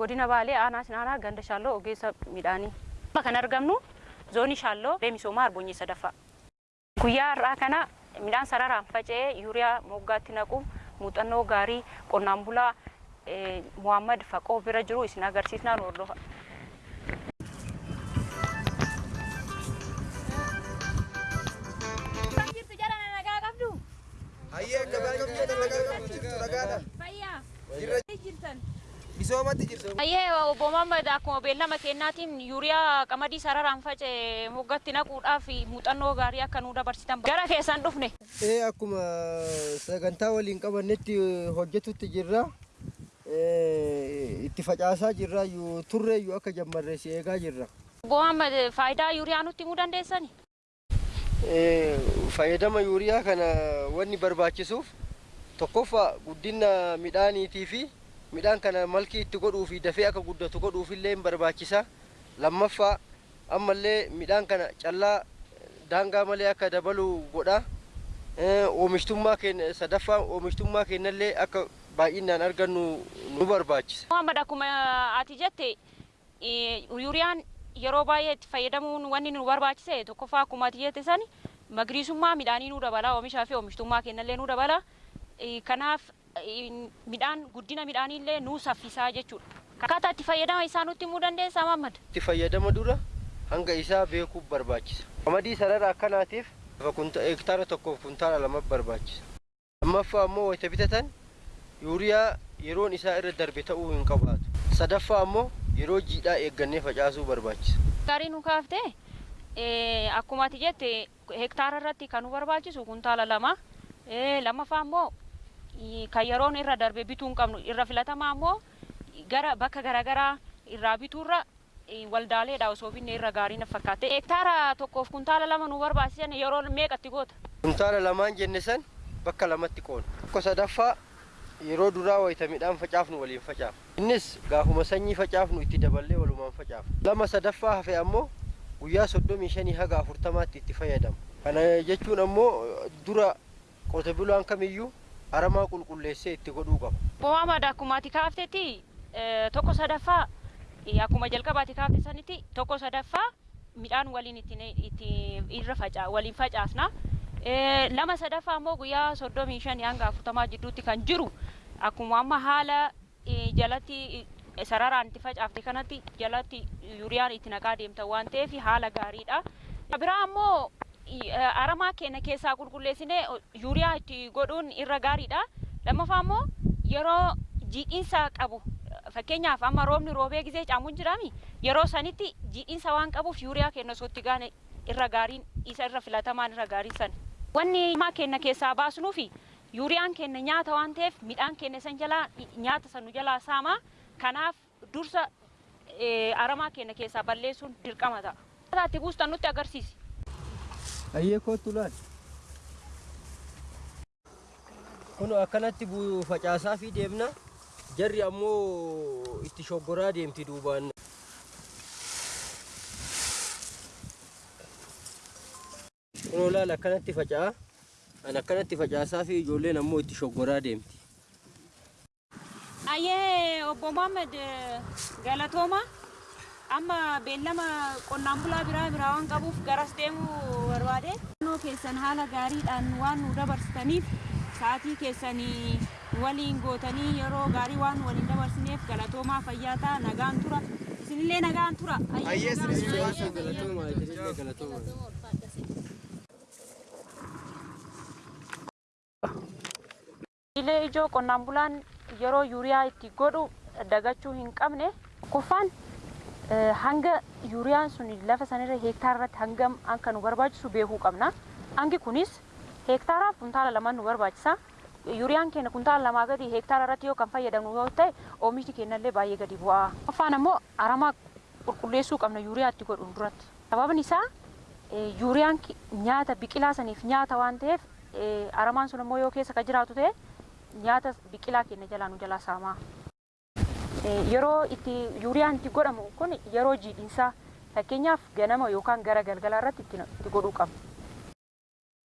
godina Baalee aanaa Sinaanaa ganda Shaalloo ogeessa midhaanii. Kan argamnu zoonii Shaalloo misoomaa Arbonyee sadaffaa. Guyyaa har'aa kana midhaan sararaan faca'ee yuuriyaa moggaatti naqu muuxannoo gaarii qonnaan bulaa Muhammad Faqoo bira jiru isin agarsiisnaan hordofa. Misoomatti jirtu. Ayyee obbo Muhammad akkuma beellama kennaatiin yuuriyaa qamadii sararaan faca'e moggatti naquudhaaf muuxannoo gaarii akka nuu dabarsitan gara keessan dhufne. Ee akkuma sagantaa waliin qabannetti hojjetutti jirra. Itti facaasaa jirra turreeyyuu akka jammarree si eegaa jirra. Obbo Muhammad faayidaa yuuriyaa nutti himuu dandeessani? Fayyadama yuuriyaa kana wanni barbaachisuuf tokkoffaa guddina midhaaniitii fi midhaan kana malkii itti godhuu fi dafee akka guddatu godhuuf illee barbaachisa. Lammaffaa ammallee midhaan kana callaa daangaa malee akka dabalu godha. Oomishtummaa keenya sadaffaa oomishtummaa keenyallee akka baay'inaan argannu nu barbaachisa. Muhammad akkuma ati jette yuuriyaan yeroo baay'ee itti fayyadamuun wanni nu barbaachise tokkoffaa akkuma ati jette sani magariisummaa midhaanii nu dabala oomishaa fi oomishtummaa keenyallee nu dabala. Kanaaf midhaan guddina midhaanii illee nuu saffisaa jechuudha. Akkaataa itti fayyadama isaa nutti himuu dandeessaa Muhammad? Itti fayyadama dura hanga isaa beekuuf barbaachisa. Qamadii sarara akkanaatiif hektaara tokkoof kuntaala lama barbaachisa. Lammaffaa ammoo wayita bitatan yuuriyaa yeroon isaa irra darbe ta'uu hin qabaatu. Sadaffaa ammoo yeroo jiidhaa eeggannee facaasuu barbaachisa. Gaarii nu kaaftee akkuma ati jette hektaara irratti kan nu barbaachisu kuntaala lama. Lammaffaa ammoo kan yeroon irra darbe bituu hin qabnu irra filatamaa ammoo gara bakka garaagaraa irraa bituurra waldaaleedha osoo binne irra gaarii na fakkaate. Hektaara tokkoof kuntaala lama nu barbaachisan yeroo meeqatti goota? Kuntaala lamaan jenne san bakka lamatti qoona. Tokko sadaffaa yeroo duraa wayita midhaan facaafnu waliin facaafna. Innis gaafuma sanyii facaafnu itti daballee walumaan facaafna. Lama sadaffaa hafe ammoo guyyaa soddomii shanii haga afurtamaatti itti fayyadamu. Kana jechuun ammoo dura qote bulaan kamiyyuu aramaa qulqulleessee itti godhuu qaba. Muhammad akkuma ati kaaftetti tokko sadaffaa akkuma jalqabaati kaafte sanitti tokko sadaffaa midhaan waliin itti irra faca waliin facaasna. Lama sadaffaa ammoo guyyaa soddomii shanii hanga afurtamaa jidduutti kan jiru akkuma amma haala jalatti sararaan itti facaafte kanatti jalatti yuuriyaan itti naqaa deemta waan ta'eef haala gaariidha. Biraa ammoo aramaa keenya keessaa qulqulleessinee yuuriyaa itti godhuun irra gaariidha. Lammaffaa ammoo yeroo jiidhinsa qabu fakkeenyaaf amma roobni roobee gisee caamuun jiraami yeroo sanitti jiidhinsa waan qabuuf yuuriyaa keenya osoo itti gaane irra gaariin isa irra filatamaan irra gaariin san. Wanni aramaa keenya keessaa baasnuu fi yuuriyaan keenya nyaata waan ta'eef midhaan keenya san jalaa nyaata san nu jalaa saamaa kanaaf dursa aramaa keenya keessaa balleessuun dirqama ta'a. Itti buustan nutti agarsiisi. Ayyee kootu laal. Kun akkanatti facaasaa fi deemna. Jarri ammoo itti shoggoraa deemti duubaan. Kunoo laal akkanatti faca'a. An akkanatti facaasaa fi ijoolleen ammoo itti shoggoraa deemti. Ayyee obbo Muhammad galatooma. Amma beellama qonnaan bulaa biraa biraa waan qabuuf garas deemuu barbaade. Naannoo keessan haala gaariidhaan waan nu dabarsitaniif sa'aatii keessanii waliin gootanii yeroo gaarii waan waliin dabarsineef galatoomaa fayyaa ta'a nagaan tura. Isinillee nagaan tura. Ayyee galatooma isinillee galatooma. Ilee ijoo qonnaan bulaan yeroo yuuriyaa itti godhu dagachuu hin qabne kuffaan hanga yuuriyaan sun lafa sanirra heektaara irratti hangam akka nu barbaachisu beekuu qabna. Hangi kunis heektaaraaf kuntaala lama nu barbaachisa. Yuuriyaan keenya kuntaala lamaa gadi heektaara irratti yoo kan fayyadamnu yoo ta'e oomishni keenyallee baay'ee gadi bu'a. Kuffaan ammoo aramaa qulqulleessuu qabna yuuriyaa itti godhuun duratti. Sababni isaa yuuriyaan nyaata biqilaa saniif nyaata waan ta'eef aramaan sun ammoo yoo keessa ka jiraatu ta'e nyaata biqilaa keenya jalaa nu jalaa saamaa. Yeroo itti yuuriyaan itti godhamu kun yeroo jiidhinsaa fakkeenyaaf ganama yookaan gara galgalaa irratti itti godhuu qabna.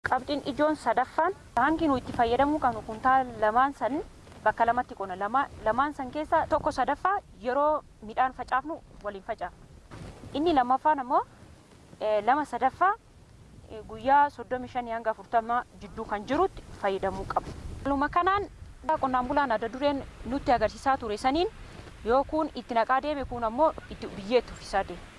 Qabxiin ijoon sadaffaan hangi nu itti fayyadamuu qabnu kuntaala lamaan san bakka lamatti qonna lama lamaan san keessa tokko sadaffaa yeroo midhaan facaafnu waliin facaafna. Inni lammaffaan ammoo lama sadaffaa guyyaa soddomi shanii hanga afurtama jidduu kan jirutti fayyadamuu qaba. Haaluma kanaan qonnaan bulaan adda dureen nutti agarsiisaa ture saniin yoo kun itti naqaa deeme kun ammoo itti biyyee itti uffisaa deema.